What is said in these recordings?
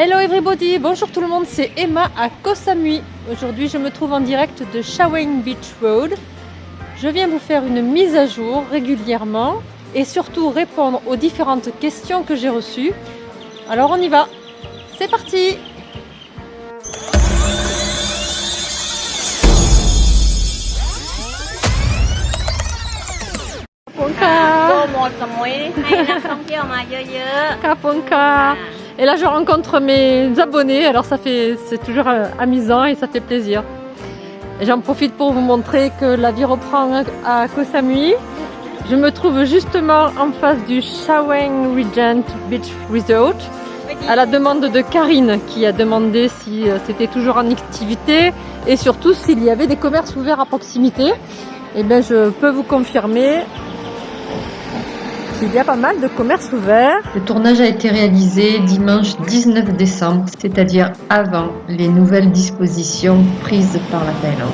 Hello everybody, bonjour tout le monde, c'est Emma à Koh Samui. Aujourd'hui je me trouve en direct de Shawang Beach Road. Je viens vous faire une mise à jour régulièrement et surtout répondre aux différentes questions que j'ai reçues. Alors on y va, c'est parti Et là je rencontre mes abonnés, alors ça fait c'est toujours euh, amusant et ça fait plaisir. J'en profite pour vous montrer que la vie reprend à Koh Samui. Je me trouve justement en face du Shawang Regent Beach Resort à la demande de Karine qui a demandé si euh, c'était toujours en activité et surtout s'il y avait des commerces ouverts à proximité. Et eh bien je peux vous confirmer il y a pas mal de commerces ouverts. Le tournage a été réalisé dimanche 19 décembre, c'est-à-dire avant les nouvelles dispositions prises par la Thaïlande.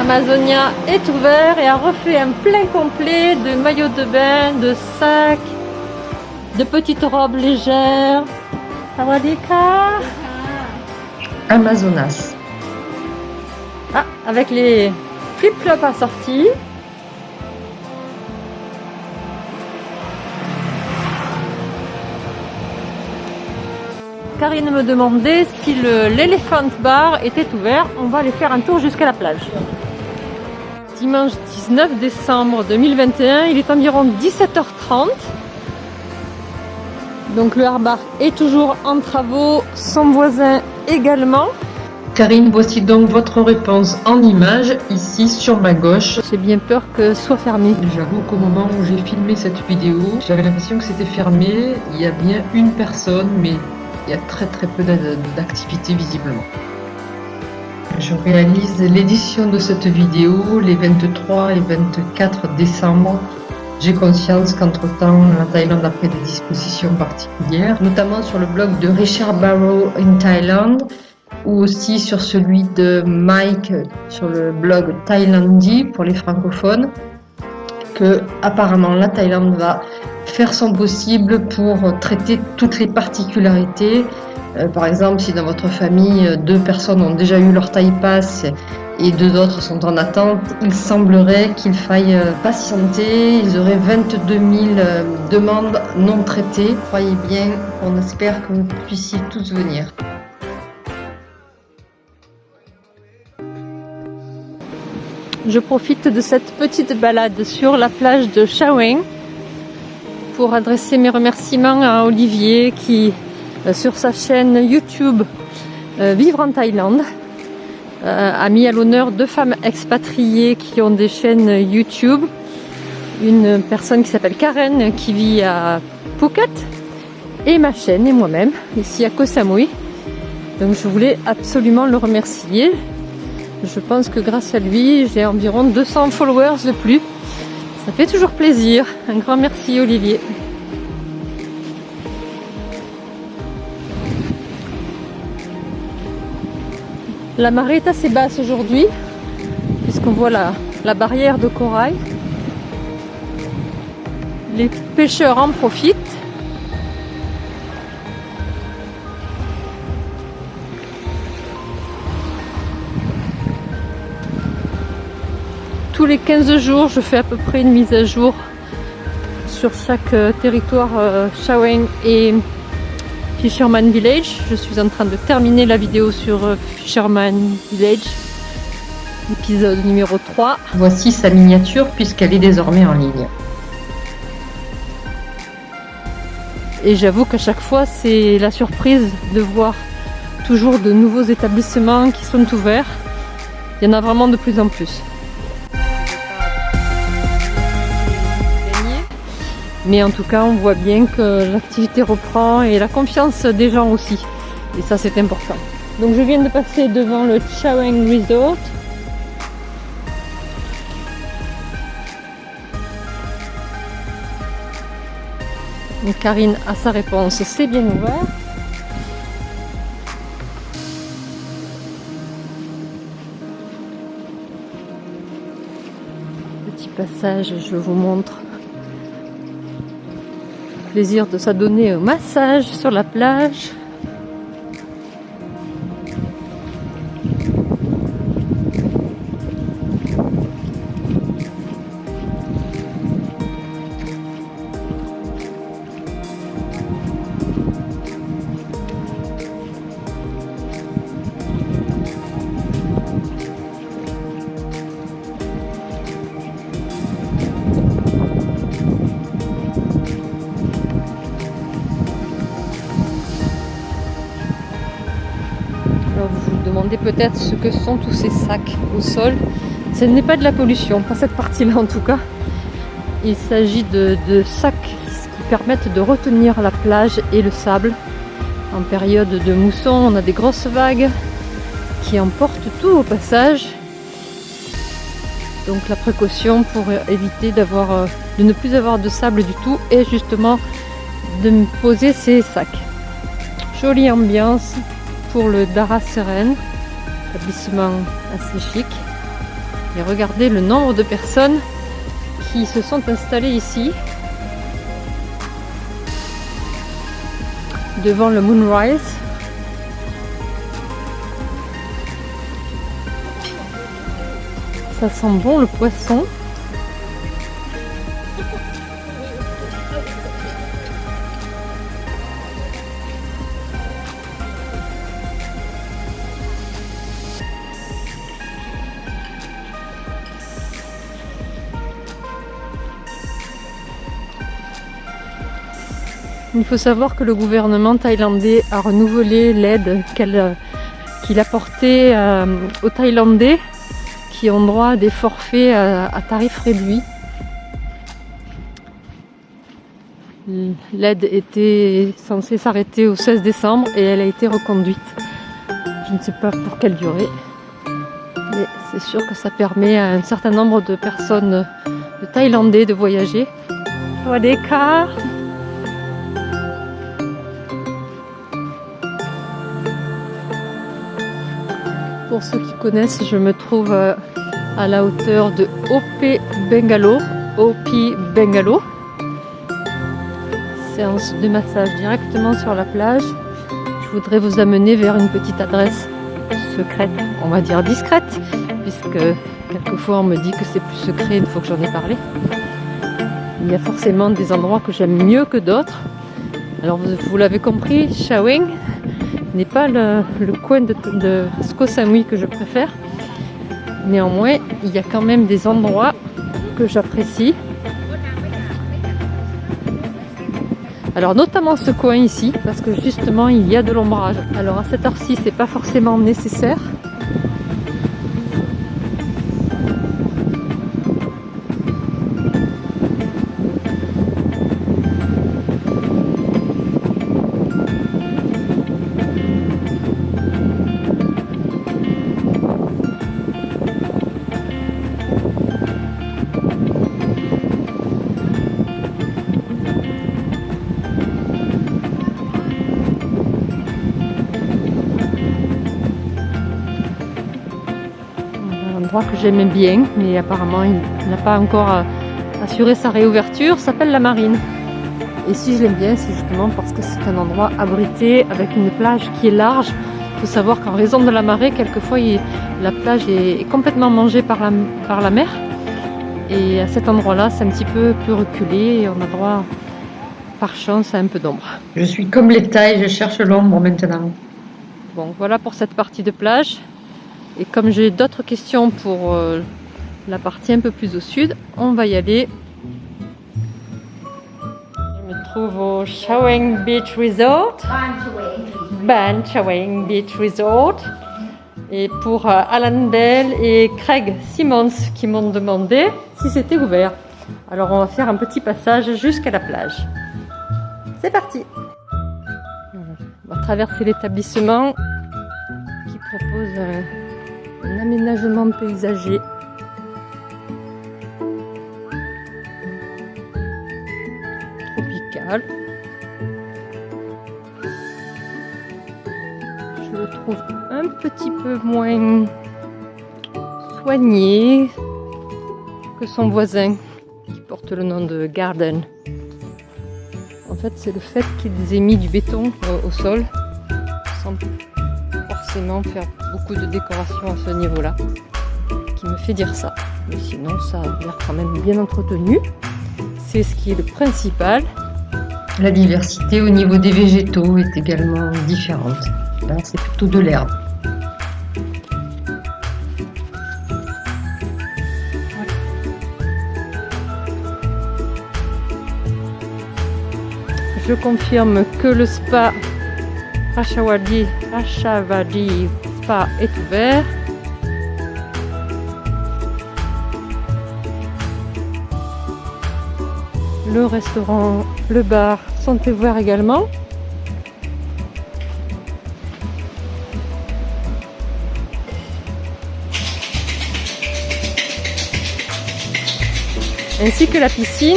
Amazonia est ouvert et a refait un plein complet de maillots de bain, de sacs, de petites robes légères. Sawadika. Amazonas. Ah, avec les flip-flops assortis. Karine me demandait si l'éléphant bar était ouvert. On va aller faire un tour jusqu'à la plage. Dimanche 19 décembre 2021, il est environ 17h30. Donc le harbor est toujours en travaux, son voisin également. Karine, voici donc votre réponse en image, ici sur ma gauche. J'ai bien peur que ce soit fermé. J'avoue qu'au moment où j'ai filmé cette vidéo, j'avais l'impression que c'était fermé. Il y a bien une personne, mais il y a très très peu d'activité visiblement. Je réalise l'édition de cette vidéo les 23 et 24 décembre j'ai conscience qu'entre-temps, la Thaïlande a pris des dispositions particulières, notamment sur le blog de Richard Barrow in Thailand, ou aussi sur celui de Mike sur le blog Thailandi pour les francophones, que apparemment la Thaïlande va faire son possible pour traiter toutes les particularités. Euh, par exemple, si dans votre famille, deux personnes ont déjà eu leur taille passe et deux autres sont en attente, il semblerait qu'il faille euh, patienter. Ils auraient 22 000 euh, demandes non traitées. Croyez bien, on espère que vous puissiez tous venir. Je profite de cette petite balade sur la plage de Shawang pour adresser mes remerciements à Olivier qui, euh, sur sa chaîne YouTube Vivre en Thaïlande, a mis à l'honneur deux femmes expatriées qui ont des chaînes YouTube. Une personne qui s'appelle Karen qui vit à Phuket et ma chaîne et moi-même ici à Koh Samui. Donc je voulais absolument le remercier. Je pense que grâce à lui, j'ai environ 200 followers de plus. Ça fait toujours plaisir. Un grand merci Olivier. La marée est assez basse aujourd'hui, puisqu'on voit la, barrière de corail. Les pêcheurs en profitent. Tous les 15 jours, je fais à peu près une mise à jour sur chaque euh, territoire euh, Shawang et Fisherman Village. Je suis en train de terminer la vidéo sur euh, Fisherman Village, épisode numéro 3. Voici sa miniature puisqu'elle est désormais en ligne. Et j'avoue qu'à chaque fois, c'est la surprise de voir toujours de nouveaux établissements qui sont ouverts. Il y en a vraiment de plus en plus. Mais en tout cas, on voit bien que l'activité reprend et la confiance des gens aussi. Et ça, c'est important. Donc je viens de passer devant le Chaweng Resort. Donc Karine a sa réponse, c'est bien ouvert. Petit passage, je vous montre Plaisir de s'adonner au massage sur la plage. Peut-être ce que sont tous ces sacs au sol. Ce n'est pas de la pollution, pas cette partie-là en tout cas. Il s'agit de, sacs qui permettent de retenir la plage et le sable. En période de mousson, on a des grosses vagues qui emportent tout au passage. Donc la précaution pour éviter d'avoir, euh, de ne plus avoir de sable du tout est justement de poser ces sacs. Jolie ambiance pour le Dara Seren établissement assez chic. Et regardez le nombre de personnes qui se sont installées ici. Devant le Moonrise. Ça sent bon le poisson. Faut savoir que le gouvernement thaïlandais a renouvelé l'aide qu'il apportait euh, aux Thaïlandais qui ont droit à des forfaits à, à tarif réduit. L'aide était censée s'arrêter au 16 décembre et elle a été reconduite. Je ne sais pas pour quelle durée, mais c'est sûr que ça permet à un certain nombre de personnes, de Thaïlandais, de voyager. des Pour ceux qui connaissent, je me trouve euh, à la hauteur de OP Bengalo. Bengalo. Séance de massage directement sur la plage. Je voudrais vous amener vers une petite adresse secrète, on va dire discrète, puisque quelquefois on me dit que c'est plus secret une fois que j'en ai parlé. Il y a forcément des endroits que j'aime mieux que d'autres. Alors vous, vous l'avez compris, Shawing, n'est pas le, coin de, de que je préfère. Néanmoins, il y a quand même des endroits que j'apprécie. Alors notamment ce coin ici, parce que justement il y a de l'ombrage. Alors à cette heure-ci, c'est pas forcément nécessaire. Que j'aimais bien, mais apparemment il n'a pas encore euh, assuré sa réouverture, s'appelle la Marine. Et si je l'aime bien, c'est justement parce que c'est un endroit abrité avec une plage qui est large. Il faut savoir qu'en raison de la marée, quelquefois la plage est complètement mangée par la, par la mer. Et à cet endroit-là, c'est un petit peu plus reculé et on a droit, par chance, à un peu d'ombre. Je suis comme les tailles, je cherche l'ombre maintenant. Bon, voilà pour cette partie de plage. Et comme j'ai d'autres questions pour euh, la partie un peu plus au sud, on va y aller. Je me trouve au Chaweng Beach Resort. Ban Chaweng Beach Resort. Et pour euh, Alan Bell et Craig Simmons qui m'ont demandé si c'était ouvert. Alors on va faire un petit passage jusqu'à la plage. C'est parti On va traverser l'établissement qui propose... Euh, un aménagement paysager. Tropical. Je le trouve un petit peu moins soigné. que son voisin, qui porte le nom de Garden. En fait, c'est le fait qu'ils aient mis du béton au, sol, forcément faire beaucoup de décoration à ce niveau-là, qui me fait dire ça. Mais sinon, ça a l'air quand même bien entretenu. C'est ce qui est le principal. La diversité au niveau des végétaux est également différente. Là, c'est plutôt de l'herbe. Je confirme que le spa Rashawadi, Rashavadi Spa est ouvert. Le restaurant, le bar sont ouverts également. Ainsi que la piscine.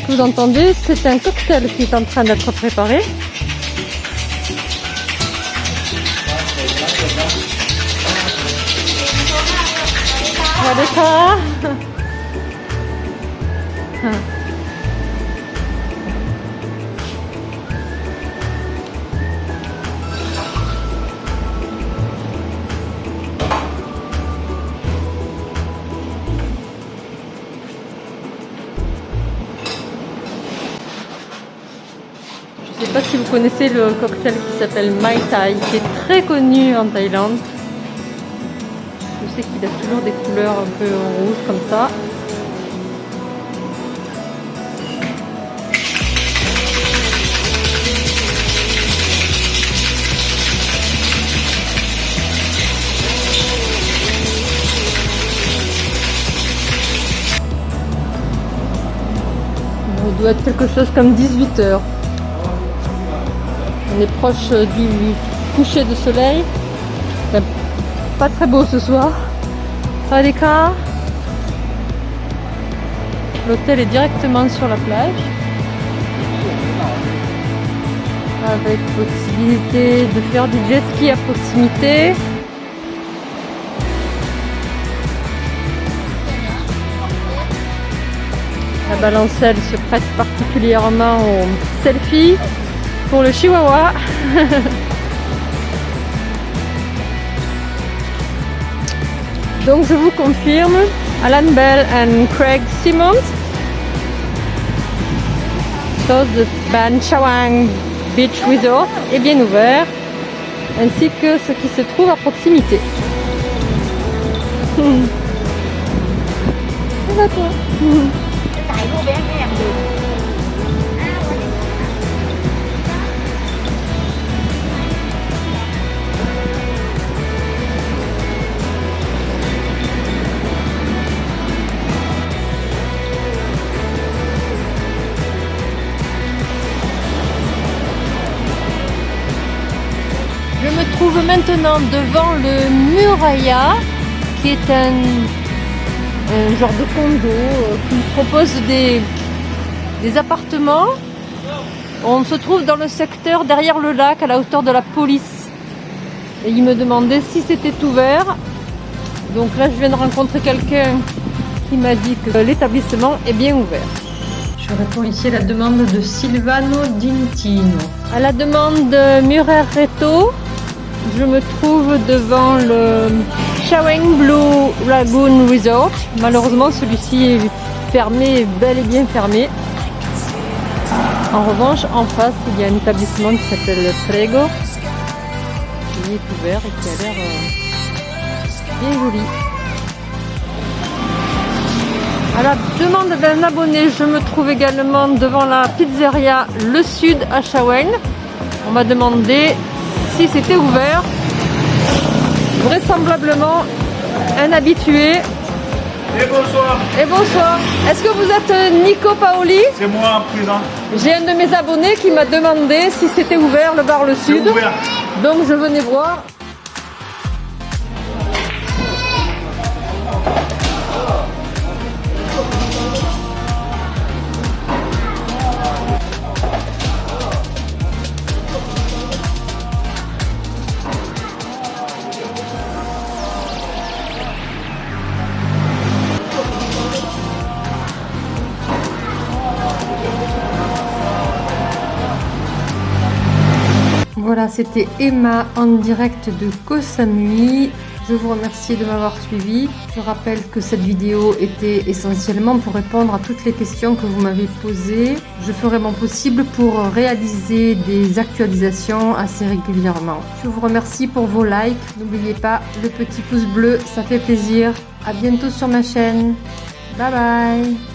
Que vous entendez, c'est un cocktail qui est en train d'être préparé. Je sais pas si vous connaissez le cocktail qui s'appelle Mai Tai, qui est très connu en Thaïlande. Je sais qu'il a toujours des couleurs un peu rouges comme ça. Doit être quelque chose comme 18 heures. On est proche du coucher de soleil. Pas très beau ce soir. Radeka. L'hôtel est directement sur la plage. Avec possibilité de faire du jet ski à proximité. La balancelle se prête particulièrement au selfie pour le chihuahua. Donc je vous confirme, Alan Bell et Craig Simmons, chose de Ban Chawang Beach Resort, est bien ouvert, ainsi que ce qui se trouve à proximité. trouve maintenant devant le Muraya, qui est un, un genre de condo euh, qui propose des, des appartements. On se trouve dans le secteur derrière le lac, à la hauteur de la police. Et il me demandait si c'était ouvert. Donc là, je viens de rencontrer quelqu'un qui m'a dit que l'établissement est bien ouvert. Je réponds ici à la demande de Silvano Dintino. À la demande de Murer Reto, je me trouve devant le Shaweng Blue Lagoon Resort. Malheureusement, celui-ci est fermé, bel et bien fermé. En revanche, en face, il y a un établissement qui s'appelle Prego, qui est ouvert et qui a l'air euh, bien joli. À la demande d'un abonné, je me trouve également devant la pizzeria Le Sud à Shaweng. On m'a demandé si c'était ouvert. Vraisemblablement, un habitué. Et bonsoir, Et bonsoir. Est-ce que vous êtes Nico Paoli? C'est moi présent. J'ai un de mes abonnés qui m'a demandé si c'était ouvert le bar Le Sud. ouvert. Donc je venais voir. C'était Emma en direct de Koh. Je vous remercie de m'avoir suivi. Je rappelle que cette vidéo était essentiellement pour répondre à toutes les questions que vous m'avez posées. Je ferai mon possible pour réaliser des actualisations assez régulièrement. Je vous remercie pour vos likes. N'oubliez pas le petit pouce bleu, ça fait plaisir. À bientôt sur ma chaîne. Bye bye